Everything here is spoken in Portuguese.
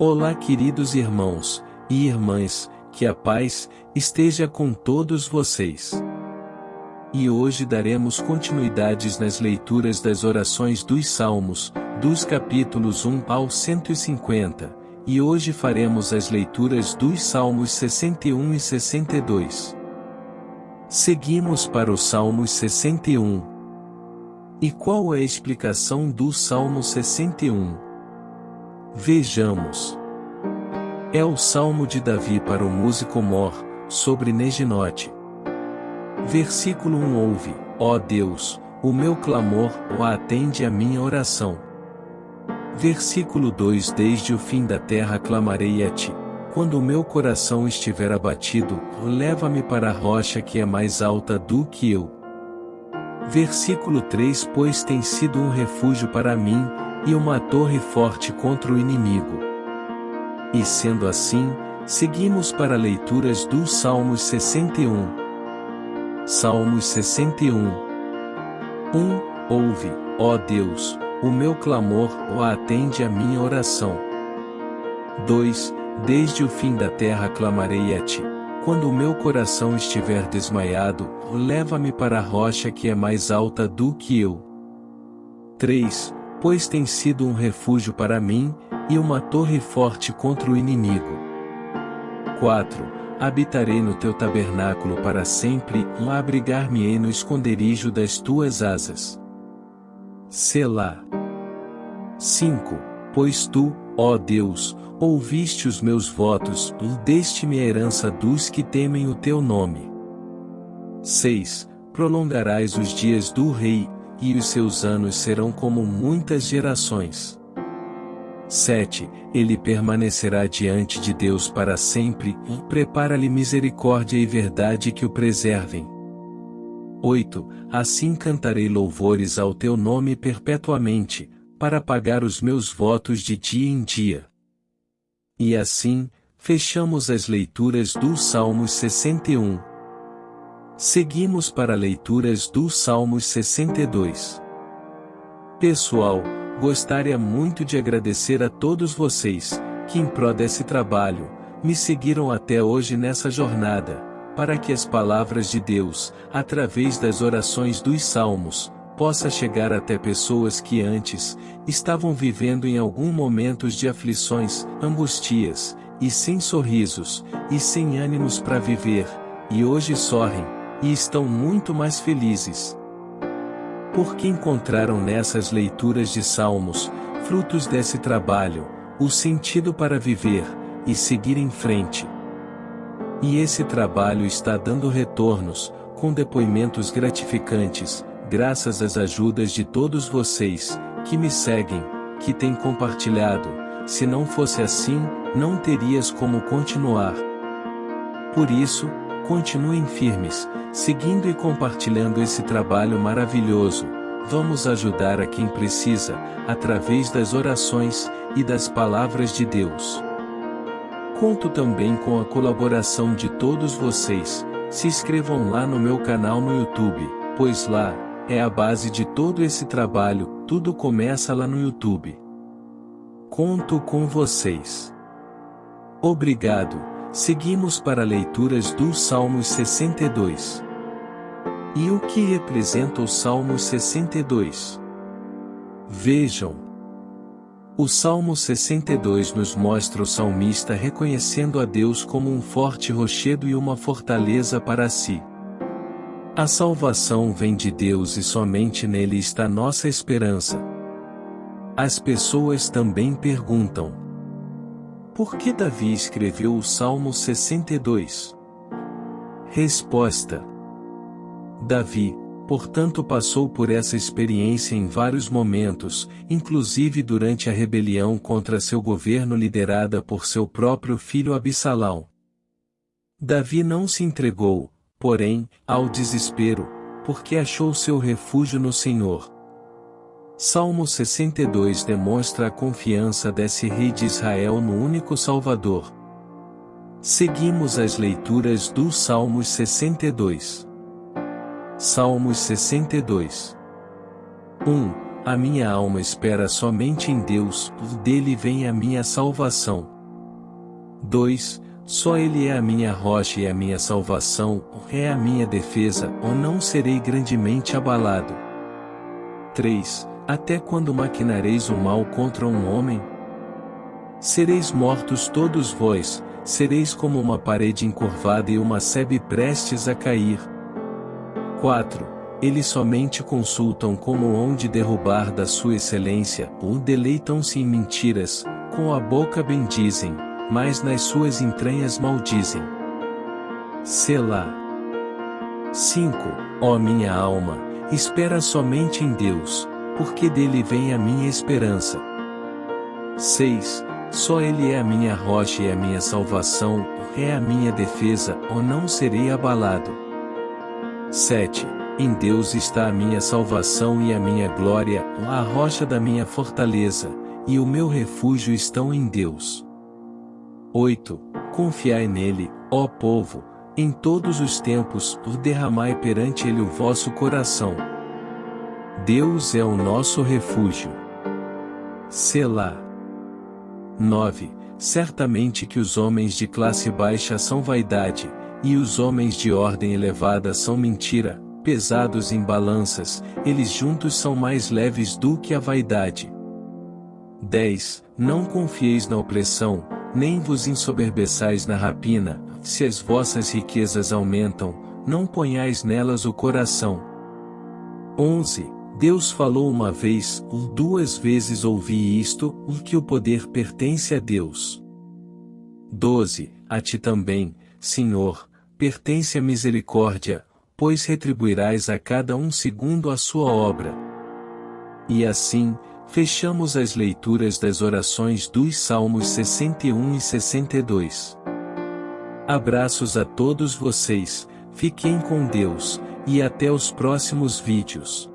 Olá, queridos irmãos e irmãs, que a paz esteja com todos vocês. E hoje daremos continuidades nas leituras das orações dos Salmos, dos capítulos 1 ao 150, e hoje faremos as leituras dos Salmos 61 e 62. Seguimos para o Salmos 61. E qual é a explicação do Salmo 61? Vejamos. É o Salmo de Davi para o músico Mor, sobre Neginote. Versículo 1 Ouve, ó Deus, o meu clamor, ó atende a minha oração. Versículo 2 Desde o fim da terra clamarei a ti. Quando o meu coração estiver abatido, leva-me para a rocha que é mais alta do que eu. Versículo 3 Pois tem sido um refúgio para mim, e uma torre forte contra o inimigo. E sendo assim, seguimos para leituras dos Salmos 61. Salmos 61 1. Ouve, ó Deus, o meu clamor, ó atende a minha oração. 2. Desde o fim da terra clamarei a ti. Quando o meu coração estiver desmaiado, leva-me para a rocha que é mais alta do que eu. 3 pois tem sido um refúgio para mim, e uma torre forte contra o inimigo. 4. Habitarei no teu tabernáculo para sempre, e abrigar-me-ei no esconderijo das tuas asas. Selá. 5. Pois tu, ó Deus, ouviste os meus votos, e deste-me a herança dos que temem o teu nome. 6. Prolongarás os dias do rei, e os seus anos serão como muitas gerações. 7. Ele permanecerá diante de Deus para sempre, e prepara-lhe misericórdia e verdade que o preservem. 8. Assim cantarei louvores ao teu nome perpetuamente, para pagar os meus votos de dia em dia. E assim, fechamos as leituras do Salmos 61. Seguimos para leituras do Salmos 62. Pessoal, gostaria muito de agradecer a todos vocês, que em prol desse trabalho, me seguiram até hoje nessa jornada, para que as palavras de Deus, através das orações dos Salmos, possa chegar até pessoas que antes, estavam vivendo em algum momentos de aflições, angustias, e sem sorrisos, e sem ânimos para viver, e hoje sorrem, e estão muito mais felizes. Porque encontraram nessas leituras de Salmos, frutos desse trabalho, o sentido para viver, e seguir em frente. E esse trabalho está dando retornos, com depoimentos gratificantes, graças às ajudas de todos vocês, que me seguem, que têm compartilhado, se não fosse assim, não terias como continuar. Por isso, Continuem firmes, seguindo e compartilhando esse trabalho maravilhoso. Vamos ajudar a quem precisa, através das orações e das palavras de Deus. Conto também com a colaboração de todos vocês. Se inscrevam lá no meu canal no YouTube, pois lá é a base de todo esse trabalho, tudo começa lá no YouTube. Conto com vocês. Obrigado. Seguimos para leituras do Salmos 62. E o que representa o Salmo 62? Vejam. O Salmo 62 nos mostra o salmista reconhecendo a Deus como um forte rochedo e uma fortaleza para si. A salvação vem de Deus e somente nele está nossa esperança. As pessoas também perguntam: por que Davi escreveu o Salmo 62? Resposta: Davi, portanto, passou por essa experiência em vários momentos, inclusive durante a rebelião contra seu governo liderada por seu próprio filho Absalão. Davi não se entregou, porém, ao desespero, porque achou seu refúgio no Senhor. Salmo 62 demonstra a confiança desse rei de Israel no único Salvador. Seguimos as leituras do Salmos 62. Salmos 62. 1. a minha alma espera somente em Deus, dele vem a minha salvação. 2. Só Ele é a minha rocha e a minha salvação, é a minha defesa, ou não serei grandemente abalado. 3. Até quando maquinareis o mal contra um homem? Sereis mortos todos vós, sereis como uma parede encurvada e uma sebe prestes a cair. 4 eles somente consultam como onde derrubar da sua excelência, ou deleitam-se em mentiras, com a boca bendizem, mas nas suas entranhas maldizem. Selá. 5. Ó minha alma, espera somente em Deus, porque dele vem a minha esperança. 6. Só Ele é a minha rocha e a minha salvação, é a minha defesa, ou não serei abalado. 7. Em Deus está a minha salvação e a minha glória, a rocha da minha fortaleza, e o meu refúgio estão em Deus. 8. Confiai nele, ó povo, em todos os tempos, derramai perante ele o vosso coração. Deus é o nosso refúgio. Selá. 9. Certamente que os homens de classe baixa são vaidade, e os homens de ordem elevada são mentira, pesados em balanças, eles juntos são mais leves do que a vaidade. 10. Não confieis na opressão, nem vos ensoberbeçais na rapina, se as vossas riquezas aumentam, não ponhais nelas o coração. 11. Deus falou uma vez, duas vezes ouvi isto, que o poder pertence a Deus. 12. A ti também, Senhor, pertence a misericórdia, pois retribuirás a cada um segundo a sua obra. E assim, fechamos as leituras das orações dos Salmos 61 e 62. Abraços a todos vocês, fiquem com Deus, e até os próximos vídeos.